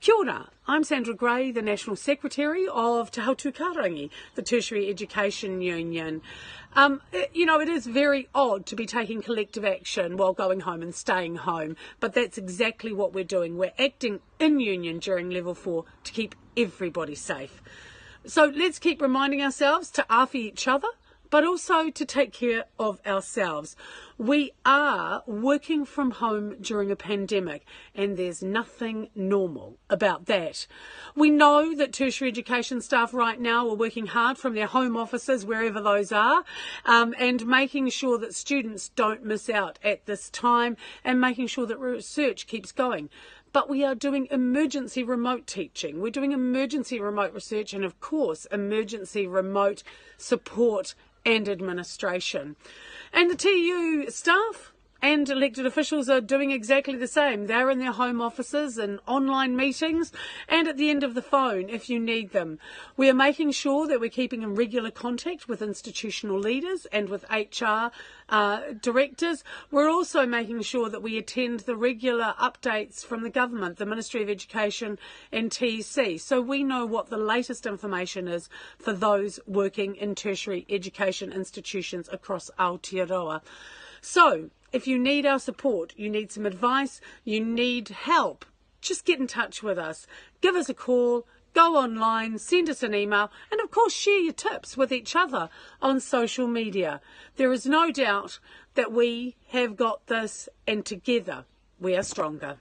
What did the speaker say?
Kia ora, I'm Sandra Grey, the National Secretary of Te Hautū Kahurangi, the Tertiary Education Union. Um, it, you know, it is very odd to be taking collective action while going home and staying home, but that's exactly what we're doing. We're acting in union during level four to keep everybody safe. So let's keep reminding ourselves to awhi each other but also to take care of ourselves. We are working from home during a pandemic, and there's nothing normal about that. We know that tertiary education staff right now are working hard from their home offices, wherever those are, um, and making sure that students don't miss out at this time and making sure that research keeps going but we are doing emergency remote teaching. We're doing emergency remote research and, of course, emergency remote support and administration. And the TEU staff and elected officials are doing exactly the same. They're in their home offices and online meetings and at the end of the phone if you need them. We are making sure that we're keeping in regular contact with institutional leaders and with HR uh, directors. We're also making sure that we attend the regular updates from the government, the Ministry of Education and TEC, so we know what the latest information is for those working in tertiary education institutions across Aotearoa. So, if you need our support, you need some advice, you need help, just get in touch with us. Give us a call, go online, send us an email, and of course, share your tips with each other on social media. There is no doubt that we have got this, and together we are stronger.